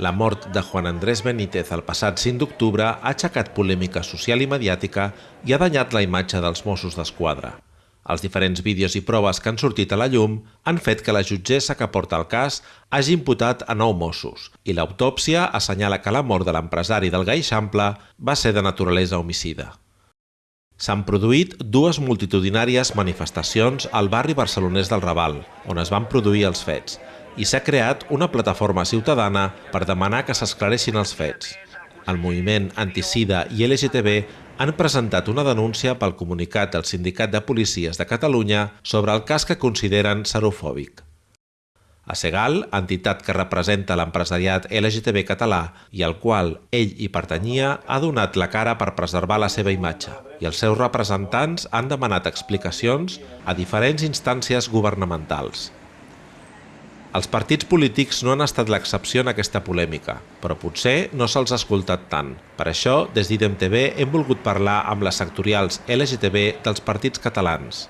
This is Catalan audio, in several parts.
La mort de Juan Andrés Benítez el passat 5 d'octubre ha aixecat polèmica social i mediàtica i ha danyat la imatge dels Mossos d'Esquadra. Els diferents vídeos i proves que han sortit a la llum han fet que la jutgessa que porta el cas hagi imputat a nou Mossos i l'autòpsia assenyala que la mort de l'empresari del Gaixample va ser de naturalesa homicida. S'han produït dues multitudinàries manifestacions al barri barcelonès del Raval, on es van produir els fets, i s'ha creat una plataforma ciutadana per demanar que s'esclareixin els fets. El moviment anticida i LGTB han presentat una denúncia pel comunicat del Sindicat de Policies de Catalunya sobre el cas que consideren serofòbic. A Segal, entitat que representa l'empresariat LGTB català i al qual ell hi pertanyia, ha donat la cara per preservar la seva imatge i els seus representants han demanat explicacions a diferents instàncies governamentals. Els partits polítics no han estat l'excepció en aquesta polèmica, però potser no se'ls ha escoltat tant. Per això, des d'IDEM TV hem volgut parlar amb les sectorials LGTB dels partits catalans.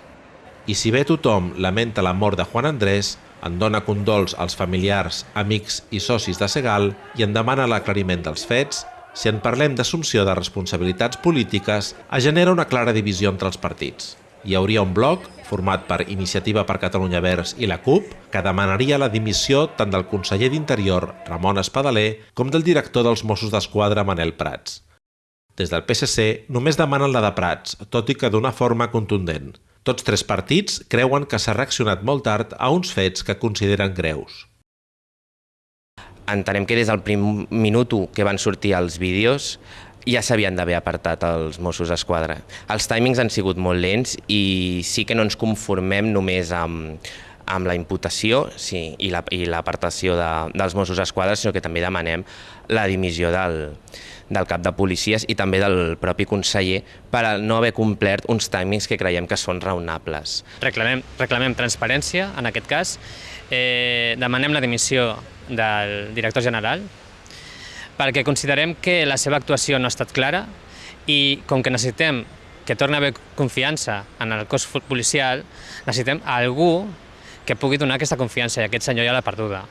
I si bé tothom lamenta la mort de Juan Andrés, en dona condols als familiars, amics i socis de Segal i en demana l'aclariment dels fets, si en parlem d'assumpció de responsabilitats polítiques, es genera una clara divisió entre els partits. Hi hauria un bloc format per Iniciativa per Catalunya Verds i la CUP, que demanaria la dimissió tant del conseller d'Interior, Ramon Espadaler, com del director dels Mossos d'Esquadra, Manel Prats. Des del PSC només demanen la de Prats, tot i que d'una forma contundent. Tots tres partits creuen que s'ha reaccionat molt tard a uns fets que consideren greus. Entenem que des del primer minut que van sortir els vídeos ja s'havien d'haver apartat els Mossos d'Esquadra. Els timings han sigut molt lents i sí que no ens conformem només amb, amb la imputació sí, i l'apartació la, de, dels Mossos d'Esquadra, sinó que també demanem la dimissió del, del cap de policies i també del propi conseller per no haver complert uns timings que creiem que són raonables. Reclamem, reclamem transparència, en aquest cas, eh, demanem la dimissió del director general, perquè considerem que la seva actuació no ha estat clara i com que necessitem que torni a haver confiança en el cos policial, necessitem algú que pugui donar aquesta confiança i aquest senyor ja l'ha perduda.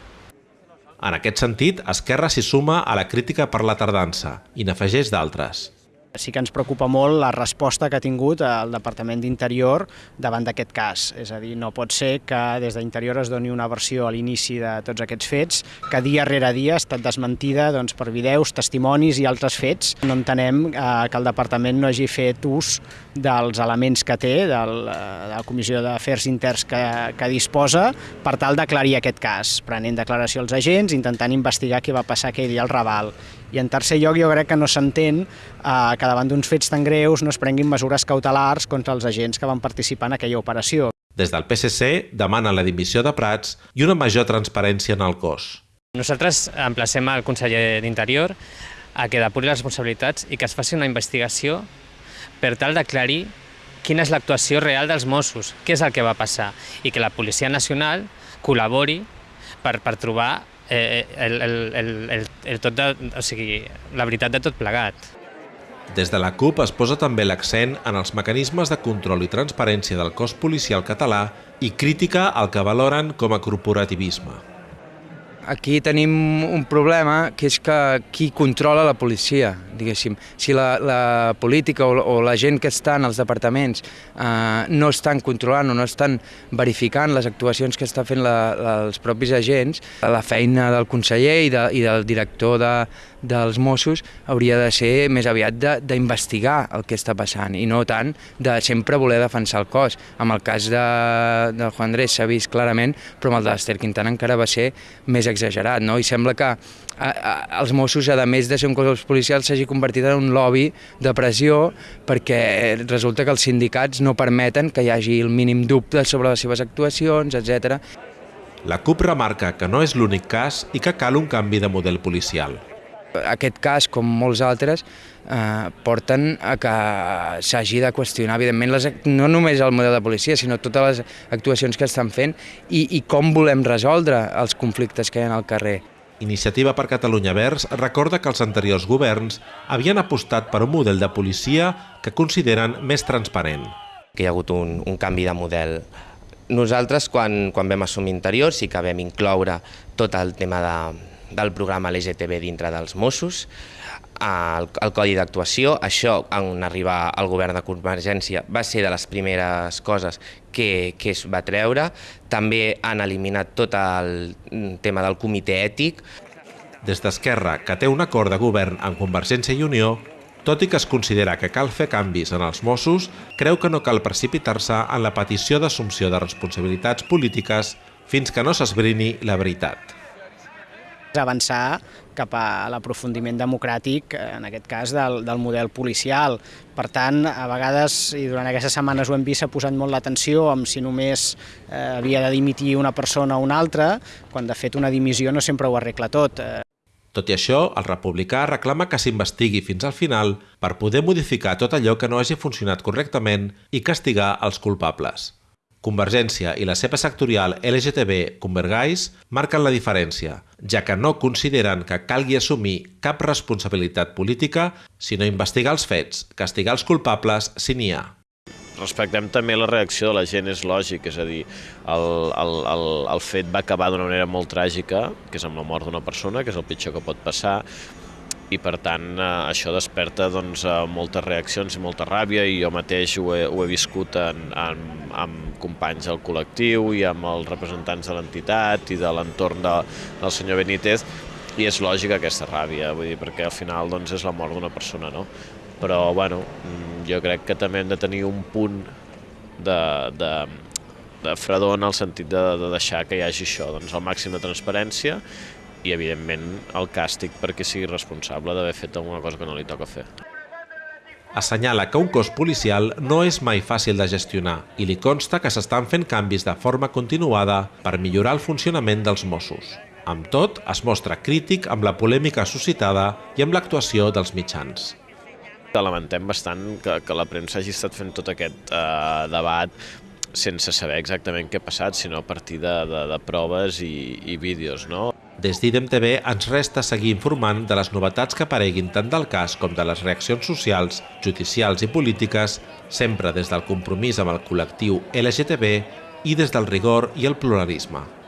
En aquest sentit, Esquerra s'hi suma a la crítica per la tardança i n'afegeix d'altres sí que ens preocupa molt la resposta que ha tingut el Departament d'Interior davant d'aquest cas. És a dir, no pot ser que des d'Interior es doni una versió a l'inici de tots aquests fets, que dia rere dia ha estat desmentida doncs, per videus, testimonis i altres fets. No entenem eh, que el Departament no hagi fet ús dels elements que té, del, eh, de la Comissió d'Afers Interns que, que disposa, per tal d'aclarir aquest cas, prenent declaració als agents, intentant investigar què va passar aquell dia al Raval i en tercer lloc jo crec que no s'entén eh, que davant d'uns fets tan greus no es prenguin mesures cautelars contra els agents que van participar en aquella operació. Des del PSC demanen la dimissió de Prats i una major transparència en el cos. Nosaltres emplacem al conseller d'Interior a que depuri les responsabilitats i que es faci una investigació per tal d'aclarir quina és l'actuació real dels Mossos, què és el que va passar, i que la Policia Nacional col·labori per, per trobar eh, el, el, el, el, el tot de, o sigui, la veritat de tot plegat. Des de la CUP es posa també l'accent en els mecanismes de control i transparència del cos policial català i crítica al que valoren com a corporativisme. Aquí tenim un problema que és que qui controla la policia, diguéssim. Si la, la política o, o la gent que està en els departaments eh, no estan controlant o no estan verificant les actuacions que està fent la, la, els propis agents, la feina del conseller i, de, i del director de, dels Mossos hauria de ser més aviat d'investigar el que està passant i no tant de sempre voler defensar el cos. Amb el cas de, de Juan Andrés s'ha vist clarament, però amb el d'Ester Quintana encara va ser més exagerat, no? I sembla que a, a, els Mossos, a més de ser un cos policial, s'hagi convertit en un lobby de pressió perquè resulta que els sindicats no permeten que hi hagi el mínim dubte sobre les seves actuacions, etc. La CUP remarca que no és l'únic cas i que cal un canvi de model policial. Aquest cas, com molts altres, eh, porten a que s'hagi de qüestionar, evidentment, les, no només el model de policia, sinó totes les actuacions que estan fent i, i com volem resoldre els conflictes que hi ha al carrer. Iniciativa per Catalunya Verds recorda que els anteriors governs havien apostat per un model de policia que consideren més transparent. Que hi ha hagut un, un canvi de model. Nosaltres, quan, quan vam assumir interior, sí que vam incloure tot el tema de, del programa LGTB dintre dels Mossos, el, el codi d'actuació. Això, en arribar al govern de Convergència, va ser de les primeres coses que, que es va treure. També han eliminat tot el tema del comitè ètic. Des d'Esquerra, que té un acord de govern amb Convergència i Unió, tot i que es considera que cal fer canvis en els Mossos, creu que no cal precipitar-se en la petició d'assumpció de responsabilitats polítiques fins que no s'esbrini la veritat avançar cap a l'aprofundiment democràtic, en aquest cas, del, del model policial. Per tant, a vegades, i durant aquestes setmanes ho hem vist, s'ha posat molt l'atenció amb si només eh, havia de dimitir una persona o una altra, quan de fet una dimissió no sempre ho arregla tot. Tot i això, el republicà reclama que s'investigui fins al final per poder modificar tot allò que no hagi funcionat correctament i castigar els culpables. Convergència i la seva sectorial LGTB Convergais marquen la diferència, ja que no consideren que calgui assumir cap responsabilitat política, sinó investigar els fets, castigar els culpables si n'hi ha. Respectem també la reacció de la gent, és lògic, és a dir, el, el, el, el fet va acabar d'una manera molt tràgica, que és amb la mort d'una persona, que és el pitjor que pot passar, i per tant eh, això desperta doncs, eh, moltes reaccions i molta ràbia i jo mateix ho he, ho he viscut en, en, amb companys del col·lectiu i amb els representants de l'entitat i de l'entorn de, del senyor Benítez i és lògica aquesta ràbia, vull dir, perquè al final doncs, és la mort d'una persona, no? Però, bueno, mm, jo crec que també hem de tenir un punt de, de, de fredor en el sentit de, de deixar que hi hagi això, doncs, el màxim de transparència i, evidentment, el càstig perquè sigui responsable d'haver fet alguna cosa que no li toca fer. Assenyala que un cos policial no és mai fàcil de gestionar i li consta que s'estan fent canvis de forma continuada per millorar el funcionament dels Mossos. Amb tot, es mostra crític amb la polèmica suscitada i amb l'actuació dels mitjans. Lamentem bastant que, que la premsa hagi estat fent tot aquest eh, debat sense saber exactament què ha passat, sinó a partir de, de, de proves i, i vídeos. No? Des d'IDEM TV ens resta seguir informant de les novetats que apareguin tant del cas com de les reaccions socials, judicials i polítiques, sempre des del compromís amb el col·lectiu LGTB i des del rigor i el pluralisme.